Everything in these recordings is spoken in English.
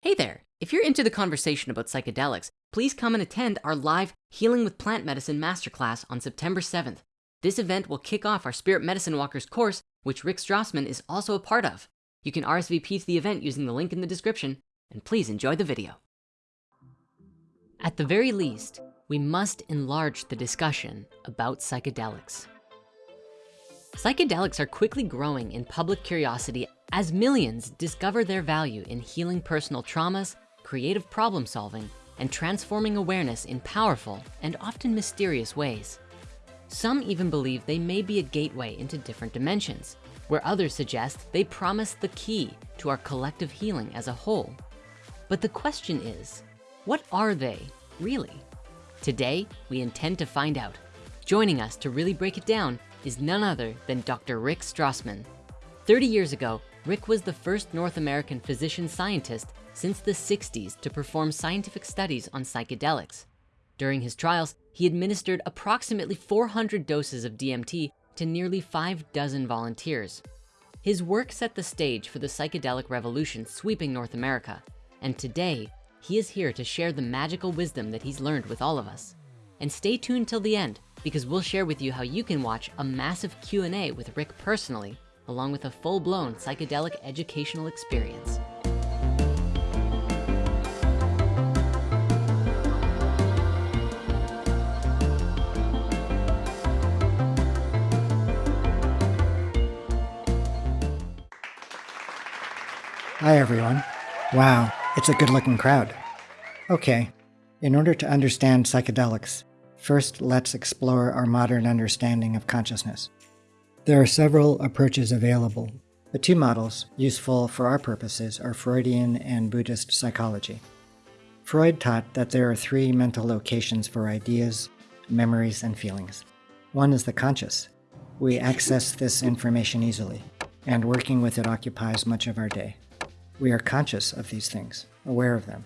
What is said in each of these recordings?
Hey there, if you're into the conversation about psychedelics, please come and attend our live Healing with Plant Medicine Masterclass on September 7th. This event will kick off our Spirit Medicine Walkers course, which Rick Strassman is also a part of. You can RSVP to the event using the link in the description, and please enjoy the video. At the very least, we must enlarge the discussion about psychedelics. Psychedelics are quickly growing in public curiosity as millions discover their value in healing personal traumas, creative problem solving, and transforming awareness in powerful and often mysterious ways. Some even believe they may be a gateway into different dimensions, where others suggest they promise the key to our collective healing as a whole. But the question is, what are they really? Today, we intend to find out. Joining us to really break it down is none other than Dr. Rick Strassman. 30 years ago, Rick was the first North American physician scientist since the 60s to perform scientific studies on psychedelics. During his trials, he administered approximately 400 doses of DMT to nearly five dozen volunteers. His work set the stage for the psychedelic revolution sweeping North America. And today, he is here to share the magical wisdom that he's learned with all of us. And stay tuned till the end because we'll share with you how you can watch a massive Q&A with Rick personally, along with a full-blown psychedelic educational experience. Hi, everyone. Wow, it's a good looking crowd. Okay, in order to understand psychedelics, first let's explore our modern understanding of consciousness. There are several approaches available, but two models useful for our purposes are Freudian and Buddhist psychology. Freud taught that there are three mental locations for ideas, memories, and feelings. One is the conscious. We access this information easily, and working with it occupies much of our day. We are conscious of these things, aware of them.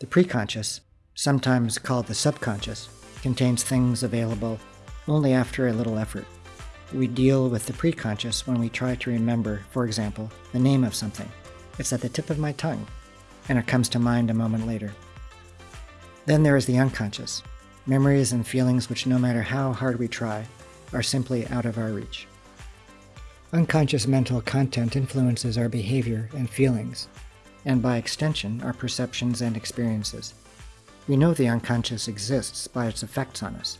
The preconscious, sometimes called the subconscious, contains things available only after a little effort. We deal with the preconscious when we try to remember, for example, the name of something. It's at the tip of my tongue, and it comes to mind a moment later. Then there is the unconscious, memories and feelings which no matter how hard we try, are simply out of our reach. Unconscious mental content influences our behavior and feelings, and by extension, our perceptions and experiences. We know the unconscious exists by its effects on us.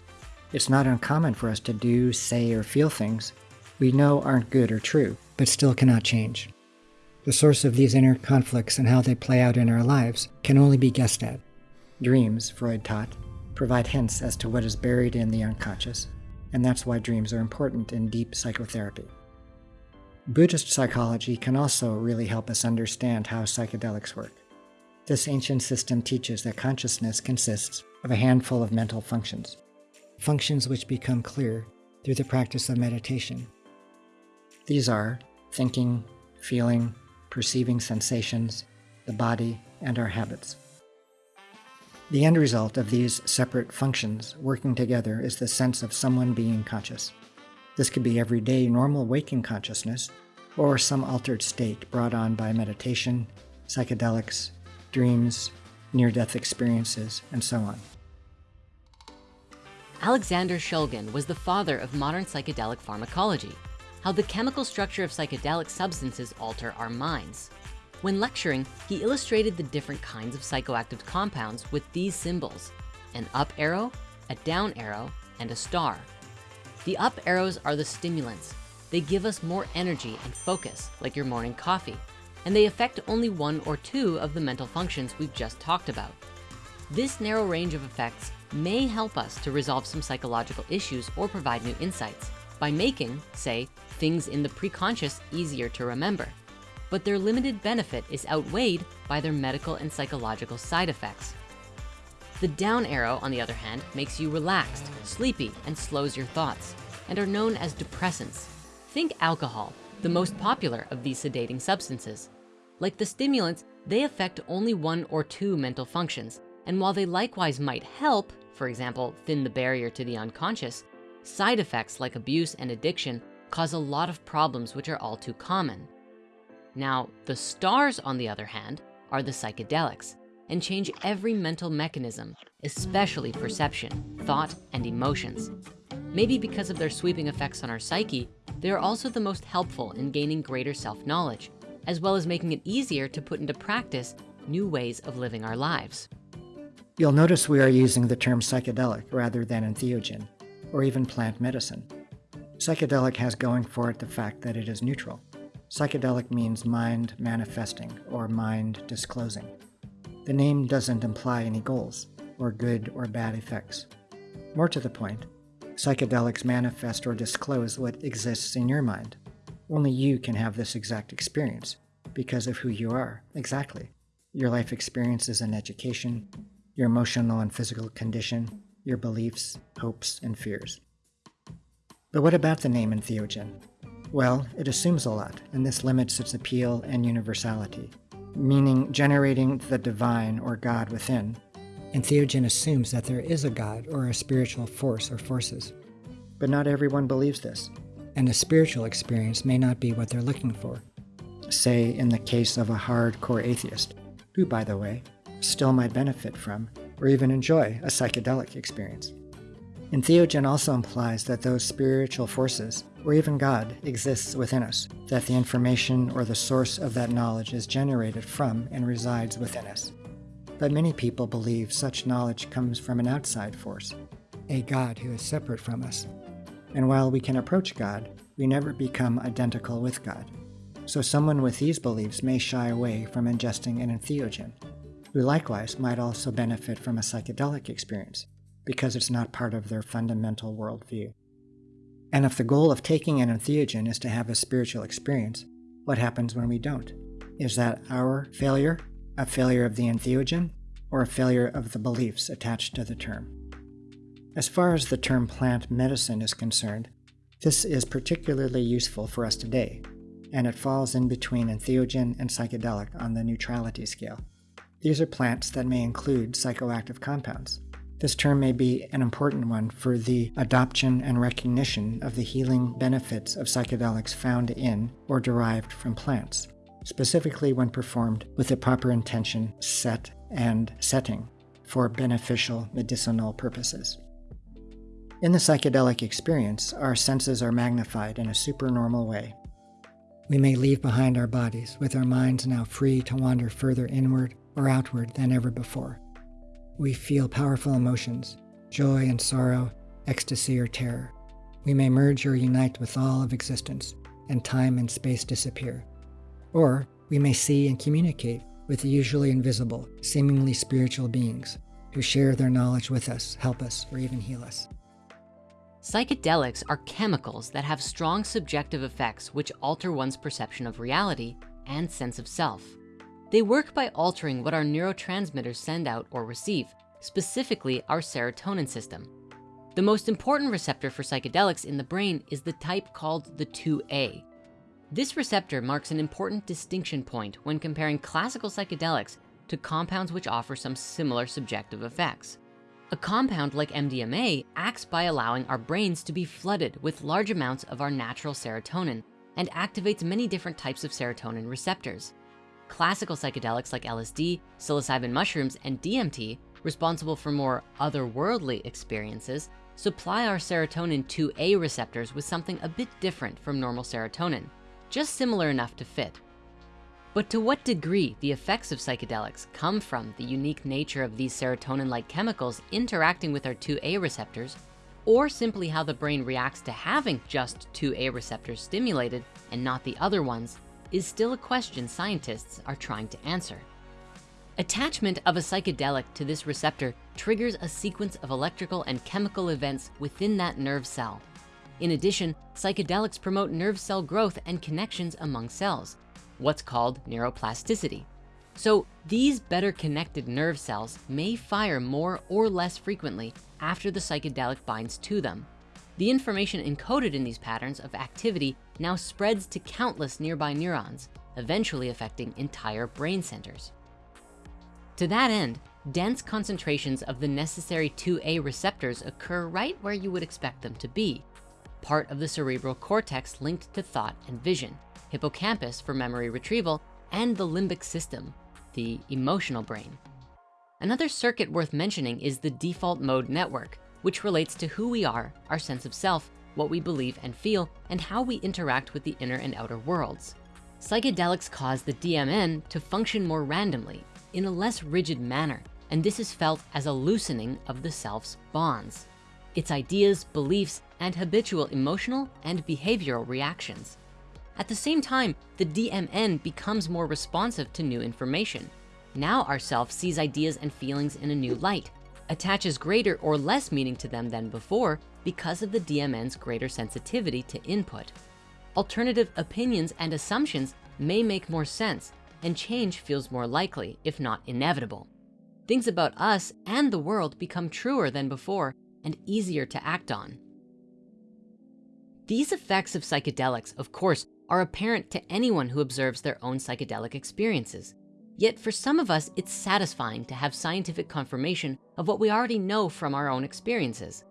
It's not uncommon for us to do, say, or feel things we know aren't good or true, but still cannot change. The source of these inner conflicts and how they play out in our lives can only be guessed at. Dreams, Freud taught, provide hints as to what is buried in the unconscious, and that's why dreams are important in deep psychotherapy. Buddhist psychology can also really help us understand how psychedelics work. This ancient system teaches that consciousness consists of a handful of mental functions, functions which become clear through the practice of meditation. These are thinking, feeling, perceiving sensations, the body, and our habits. The end result of these separate functions working together is the sense of someone being conscious. This could be everyday normal waking consciousness, or some altered state brought on by meditation, psychedelics, dreams, near-death experiences, and so on. Alexander Shulgin was the father of modern psychedelic pharmacology, how the chemical structure of psychedelic substances alter our minds. When lecturing, he illustrated the different kinds of psychoactive compounds with these symbols, an up arrow, a down arrow, and a star. The up arrows are the stimulants. They give us more energy and focus, like your morning coffee, and they affect only one or two of the mental functions we've just talked about. This narrow range of effects may help us to resolve some psychological issues or provide new insights by making, say, things in the preconscious easier to remember. But their limited benefit is outweighed by their medical and psychological side effects. The down arrow, on the other hand, makes you relaxed, sleepy, and slows your thoughts, and are known as depressants. Think alcohol, the most popular of these sedating substances. Like the stimulants, they affect only one or two mental functions, and while they likewise might help, for example, thin the barrier to the unconscious, side effects like abuse and addiction cause a lot of problems which are all too common. Now, the stars, on the other hand, are the psychedelics and change every mental mechanism, especially perception, thought, and emotions. Maybe because of their sweeping effects on our psyche, they are also the most helpful in gaining greater self-knowledge, as well as making it easier to put into practice new ways of living our lives. You'll notice we are using the term psychedelic rather than entheogen, or even plant medicine. Psychedelic has going for it the fact that it is neutral. Psychedelic means mind manifesting or mind disclosing. The name doesn't imply any goals or good or bad effects. More to the point, psychedelics manifest or disclose what exists in your mind. Only you can have this exact experience because of who you are, exactly. Your life experiences and education, your emotional and physical condition, your beliefs, hopes, and fears. But what about the name entheogen? Well, it assumes a lot, and this limits its appeal and universality, meaning generating the divine or God within. Entheogen assumes that there is a God or a spiritual force or forces. But not everyone believes this, and a spiritual experience may not be what they're looking for. Say, in the case of a hardcore atheist, who, by the way, still might benefit from or even enjoy a psychedelic experience. Entheogen also implies that those spiritual forces, or even God, exists within us, that the information or the source of that knowledge is generated from and resides within us. But many people believe such knowledge comes from an outside force, a God who is separate from us. And while we can approach God, we never become identical with God. So someone with these beliefs may shy away from ingesting an entheogen, who likewise might also benefit from a psychedelic experience because it's not part of their fundamental worldview. And if the goal of taking an entheogen is to have a spiritual experience, what happens when we don't? Is that our failure, a failure of the entheogen, or a failure of the beliefs attached to the term? As far as the term plant medicine is concerned, this is particularly useful for us today, and it falls in between entheogen and psychedelic on the neutrality scale. These are plants that may include psychoactive compounds, this term may be an important one for the adoption and recognition of the healing benefits of psychedelics found in or derived from plants, specifically when performed with the proper intention, set, and setting for beneficial medicinal purposes. In the psychedelic experience, our senses are magnified in a supernormal way. We may leave behind our bodies, with our minds now free to wander further inward or outward than ever before we feel powerful emotions, joy and sorrow, ecstasy or terror. We may merge or unite with all of existence, and time and space disappear. Or we may see and communicate with the usually invisible, seemingly spiritual beings who share their knowledge with us, help us, or even heal us. Psychedelics are chemicals that have strong subjective effects which alter one's perception of reality and sense of self. They work by altering what our neurotransmitters send out or receive, specifically our serotonin system. The most important receptor for psychedelics in the brain is the type called the 2A. This receptor marks an important distinction point when comparing classical psychedelics to compounds which offer some similar subjective effects. A compound like MDMA acts by allowing our brains to be flooded with large amounts of our natural serotonin and activates many different types of serotonin receptors. Classical psychedelics like LSD, psilocybin mushrooms, and DMT, responsible for more otherworldly experiences, supply our serotonin 2A receptors with something a bit different from normal serotonin, just similar enough to fit. But to what degree the effects of psychedelics come from the unique nature of these serotonin-like chemicals interacting with our 2A receptors, or simply how the brain reacts to having just 2A receptors stimulated and not the other ones, is still a question scientists are trying to answer. Attachment of a psychedelic to this receptor triggers a sequence of electrical and chemical events within that nerve cell. In addition, psychedelics promote nerve cell growth and connections among cells, what's called neuroplasticity. So these better connected nerve cells may fire more or less frequently after the psychedelic binds to them. The information encoded in these patterns of activity now spreads to countless nearby neurons, eventually affecting entire brain centers. To that end, dense concentrations of the necessary 2A receptors occur right where you would expect them to be, part of the cerebral cortex linked to thought and vision, hippocampus for memory retrieval, and the limbic system, the emotional brain. Another circuit worth mentioning is the default mode network, which relates to who we are, our sense of self, what we believe and feel, and how we interact with the inner and outer worlds. Psychedelics cause the DMN to function more randomly in a less rigid manner, and this is felt as a loosening of the self's bonds, its ideas, beliefs, and habitual emotional and behavioral reactions. At the same time, the DMN becomes more responsive to new information. Now our self sees ideas and feelings in a new light, attaches greater or less meaning to them than before because of the DMN's greater sensitivity to input. Alternative opinions and assumptions may make more sense and change feels more likely, if not inevitable. Things about us and the world become truer than before and easier to act on. These effects of psychedelics, of course, are apparent to anyone who observes their own psychedelic experiences. Yet for some of us, it's satisfying to have scientific confirmation of what we already know from our own experiences.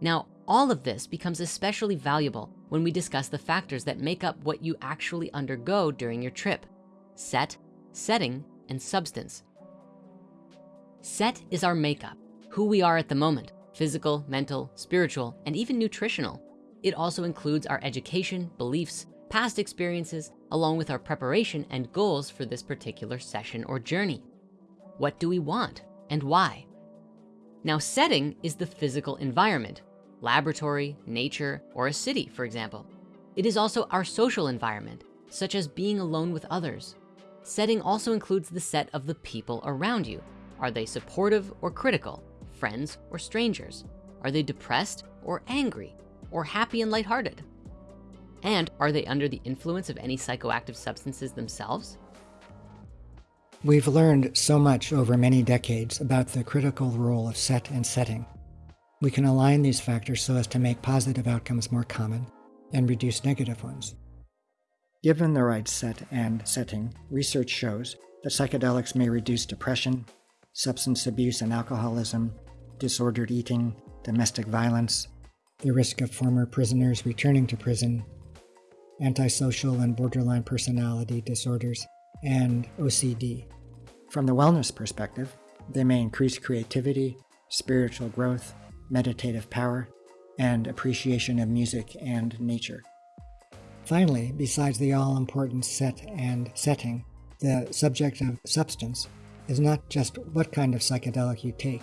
Now, all of this becomes especially valuable when we discuss the factors that make up what you actually undergo during your trip. Set, setting, and substance. Set is our makeup, who we are at the moment, physical, mental, spiritual, and even nutritional. It also includes our education, beliefs, past experiences, along with our preparation and goals for this particular session or journey. What do we want and why? Now setting is the physical environment, laboratory, nature, or a city, for example. It is also our social environment, such as being alone with others. Setting also includes the set of the people around you. Are they supportive or critical, friends or strangers? Are they depressed or angry, or happy and lighthearted? And are they under the influence of any psychoactive substances themselves? We've learned so much over many decades about the critical role of set and setting. We can align these factors so as to make positive outcomes more common and reduce negative ones. Given the right set and setting, research shows that psychedelics may reduce depression, substance abuse and alcoholism, disordered eating, domestic violence, the risk of former prisoners returning to prison, antisocial and borderline personality disorders, and OCD. From the wellness perspective, they may increase creativity, spiritual growth, meditative power, and appreciation of music and nature. Finally, besides the all important set and setting, the subject of substance is not just what kind of psychedelic you take,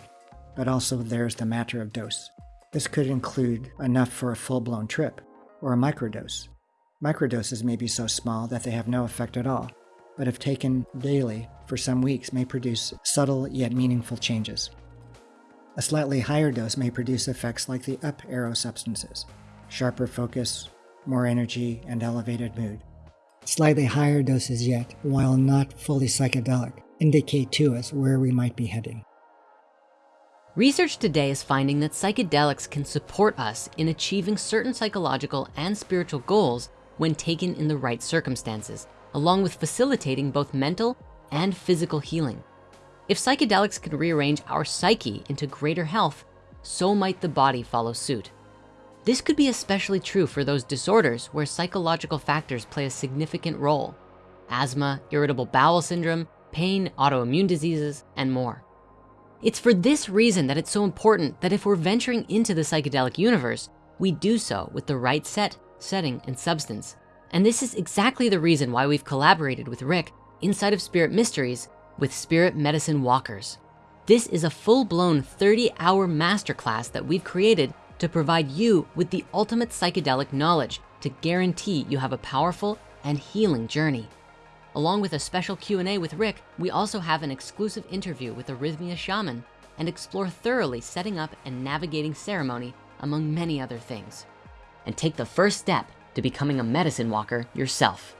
but also there's the matter of dose. This could include enough for a full blown trip or a microdose. Microdoses may be so small that they have no effect at all, but if taken daily for some weeks may produce subtle yet meaningful changes. A slightly higher dose may produce effects like the up arrow substances, sharper focus, more energy, and elevated mood. Slightly higher doses yet, while not fully psychedelic, indicate to us where we might be heading. Research today is finding that psychedelics can support us in achieving certain psychological and spiritual goals when taken in the right circumstances, along with facilitating both mental and physical healing. If psychedelics can rearrange our psyche into greater health, so might the body follow suit. This could be especially true for those disorders where psychological factors play a significant role. Asthma, irritable bowel syndrome, pain, autoimmune diseases, and more. It's for this reason that it's so important that if we're venturing into the psychedelic universe, we do so with the right set setting, and substance. And this is exactly the reason why we've collaborated with Rick inside of Spirit Mysteries with Spirit Medicine Walkers. This is a full-blown 30-hour masterclass that we've created to provide you with the ultimate psychedelic knowledge to guarantee you have a powerful and healing journey. Along with a special Q&A with Rick, we also have an exclusive interview with a Rythmia shaman and explore thoroughly setting up and navigating ceremony among many other things and take the first step to becoming a medicine walker yourself.